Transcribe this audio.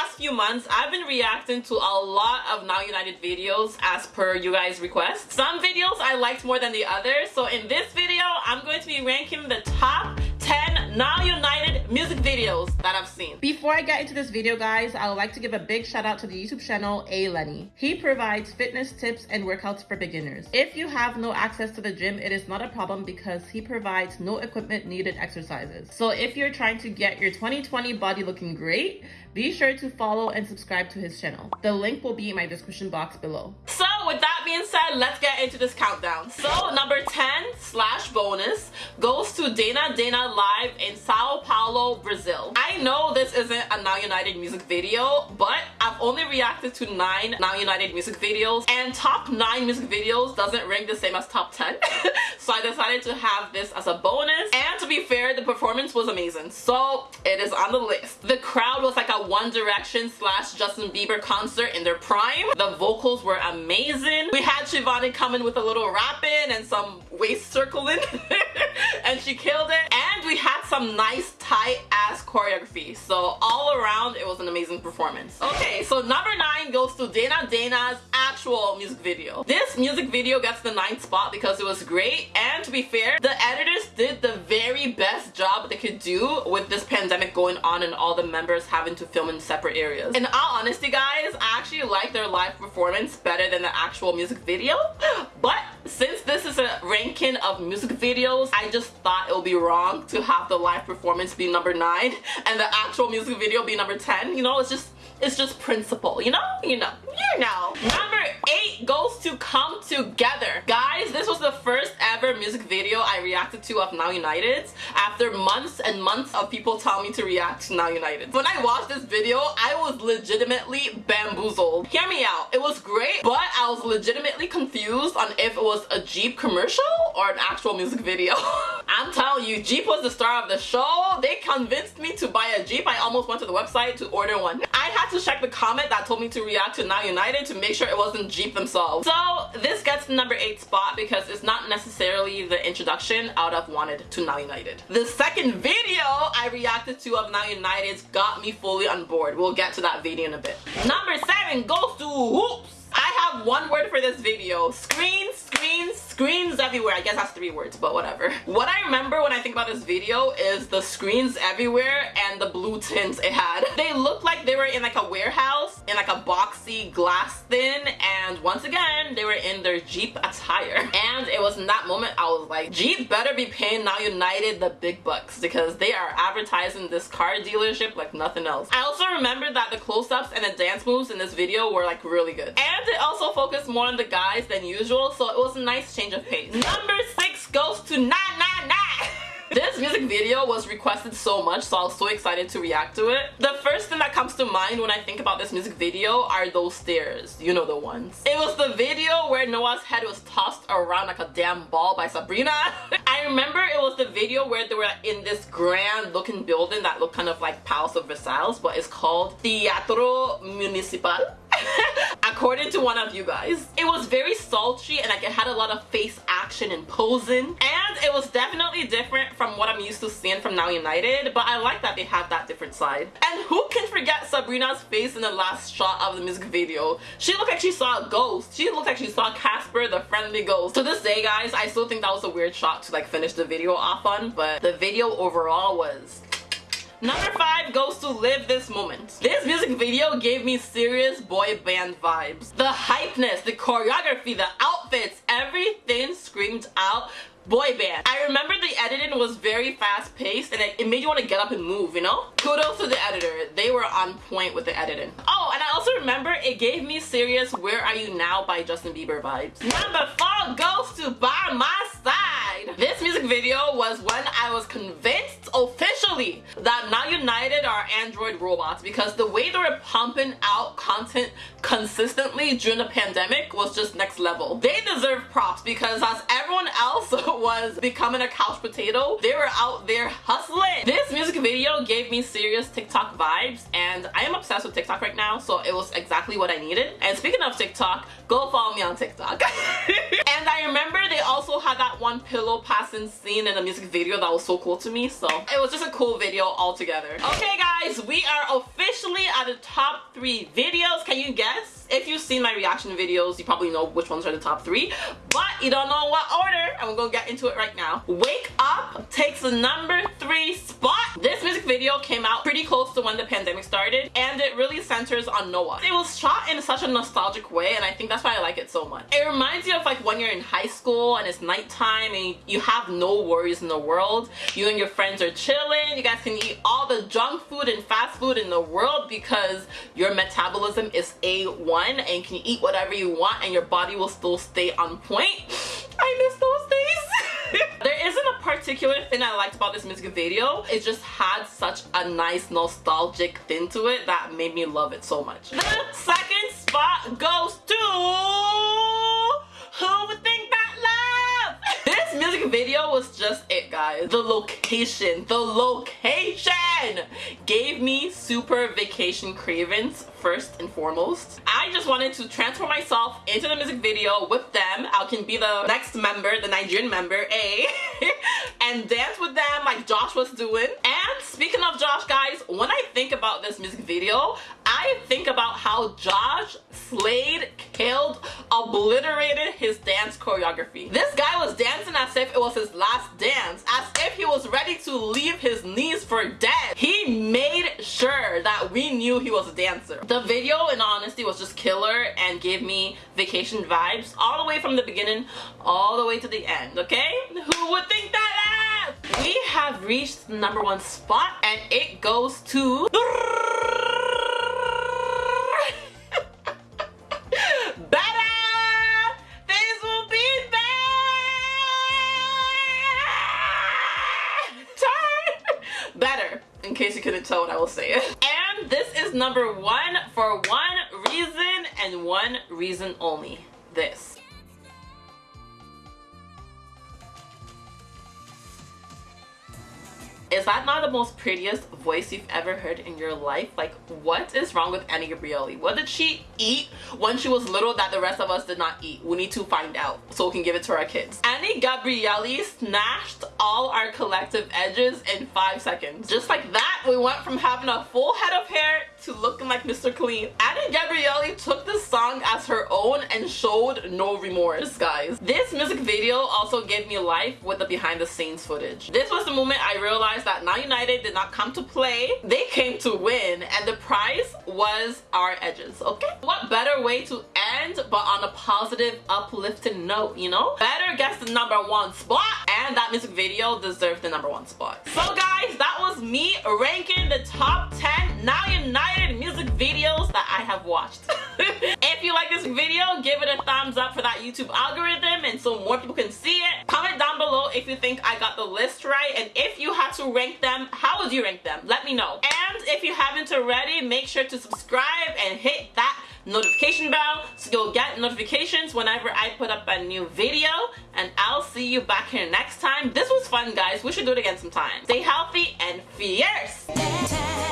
last few months, I've been reacting to a lot of Now United videos as per you guys' requests. Some videos I liked more than the others, so in this video, I'm going to be ranking the top 10 Now United music videos that I've seen. Before I get into this video, guys, I would like to give a big shout out to the YouTube channel A Lenny. He provides fitness tips and workouts for beginners. If you have no access to the gym, it is not a problem because he provides no equipment needed exercises. So if you're trying to get your 2020 body looking great, be sure to follow and subscribe to his channel. The link will be in my description box below. So with that being said, let's get into this countdown. So number 10 slash bonus goes to Dana Dana Live in Sao Paulo, Brazil. I know this isn't a Now United music video, but I've only reacted to 9 Now United music videos and top 9 music videos doesn't rank the same as top 10. so I decided to have this as a bonus. And to be fair, the performance was amazing. So it is on the list. The crowd was like a one Direction slash Justin Bieber concert in their prime. The vocals were amazing. We had Shivani coming with a little wrapping and some waist circling and she killed it. And we had some nice tight ass choreography. So all around it was an amazing performance. Okay, so number nine goes to Dana Dana's actual music video. This music video gets the ninth spot because it was great and to be fair, the editors did the very best job they could do with this pandemic going on and all the members having to film in separate areas. In all honesty guys, I actually like their live performance better than the actual music video but since this is a ranking of music videos, I just thought it would be wrong to have the live performance be number 9 and the actual music video be number 10. You know, it's just it's just principle, you know? You know. You know. Number 8 goes to Come Together. Guys, this was the first ever music video I reacted to of Now United after months and months of people telling me to react to Now United. When I watched this video, I was legitimately bamboozled. Hear me out. It was great, but I was legitimately confused on if it was a Jeep commercial or an actual music video. I'm telling you, Jeep was the star of the show. They convinced me to buy a Jeep. I almost went to the website to order one. I had to check the comment that told me to react to Now United to make sure it wasn't Jeep themselves. So this gets the number 8 spot because it's not necessarily the introduction out of Wanted to Now United. The second video I reacted to of Now United got me fully on board. We'll get to that video in a bit. Number 7 goes to Hoops. I have one word for this video. Screens, screens, screens everywhere. I guess that's three words, but whatever. What I remember when I think about this video is the screens everywhere and the blue tints it had. They looked like they were in like a warehouse in like a boxy glass thing and once again they were in their Jeep attire. And it was in that moment I was like, Jeep better be paying Now United the big bucks because they are advertising this car dealership like nothing else. I also remember that the close-ups and the dance moves in this video were like really good. And it also focused more on the guys than usual so it was a nice change of pace. Number 6 goes to Na Na Na. This music video was requested so much so I was so excited to react to it. The first thing that comes to mind when I think about this music video are those stairs. You know the ones. It was the video where Noah's head was tossed around like a damn ball by Sabrina. I remember it was the video where they were in this grand looking building that looked kind of like Palace of Versailles but it's called Teatro Municipal. according to one of you guys. It was very sultry and like it had a lot of face action and posing and it was definitely different from what I'm used to seeing from Now United but I like that they have that different side. And who can forget Sabrina's face in the last shot of the music video? She looked like she saw a ghost. She looked like she saw Casper the friendly ghost. To this day guys, I still think that was a weird shot to like finish the video off on but the video overall was Number 5 goes to Live This Moment. This music video gave me serious boy band vibes. The hypeness, the choreography, the outfits, everything screamed out boy band. I remember the editing was very fast paced and it, made you want to get up and move, you know? Kudos to the editor. They were on point with the editing. Oh, and I also remember it gave me serious Where Are You Now by Justin Bieber vibes. Number 4 goes to By My Side. This music video was when I was convinced officially that Now United are Android robots because the way they were pumping out content consistently during the pandemic was just next level. They deserve props because as everyone else was becoming a couch potato, they were out there hustling. This music video gave me serious TikTok vibes and I am obsessed with TikTok right now so it was exactly what I needed. And speaking of TikTok, go follow me on TikTok. I remember they also had that one pillow passing scene in the music video that was so cool to me so it was just a cool video altogether. Okay guys, we are officially at the top three videos. Can you guess? If you've seen my reaction videos, you probably know which ones are the top three, but you don't know what order, and we're gonna get into it right now. Wake Up takes the number three spot. This music video came out pretty close to when the pandemic started, and it really centers on Noah. It was shot in such a nostalgic way, and I think that's why I like it so much. It reminds you of like when you're in high school and it's nighttime and you have no worries in the world. You and your friends are chilling, you guys can eat all the junk food and fast food in the world because your metabolism is A1 and you can eat whatever you want and your body will still stay on point. I miss those days. there isn't a particular thing I liked about this music video. It just had such a nice nostalgic thing to it that made me love it so much. The second spot goes to... Who would think that love? this music video was just it guys. The location, the location gave me super vacation cravings first and foremost. I just wanted to transfer myself into the music video with them. I can be the next member, the Nigerian member, A, and dance with them like Josh was doing. And speaking of Josh, guys, when I think about this music video, I think about how Josh Slade killed, obliterated his dance choreography. This guy was dancing as if it was his last dance, as if he was ready to leave his knees for dead. He made sure that we knew he was a dancer. The video, in honesty, was just killer and gave me vacation vibes all the way from the beginning all the way to the end, okay? Who would think that? Eh? We have reached the number one spot and it goes to... better in case you couldn't tell what I was saying. And this is number one for one reason and one reason only. This. Is that not the most prettiest voice you've ever heard in your life? Like, what is wrong with Any Gabrielly? What did she eat when she was little that the rest of us did not eat? We need to find out so we can give it to our kids. Any Gabrielly snatched all our collective edges in five seconds. Just like that, we went from having a full head of hair to looking like Mr. Clean. Any Gabrielly took this song as her own and showed no remorse, guys. This music video also gave me life with the behind the scenes footage. This was the moment I realized that Now United did not come to play. They came to win and the prize was our edges, okay? What better way to end but on a positive, uplifting note, you know? Better guess the number one spot and that music video deserved the number one spot. So guys, that was me ranking the top 10 Now United music videos that I have watched. if you like this video, give it a thumbs up for that YouTube algorithm and so more people can see it. Down below if you think I got the list right and if you had to rank them, how would you rank them? Let me know. And if you haven't already, make sure to subscribe and hit that notification bell so you'll get notifications whenever I put up a new video and I'll see you back here next time. This was fun guys. We should do it again sometime. Stay healthy and fierce!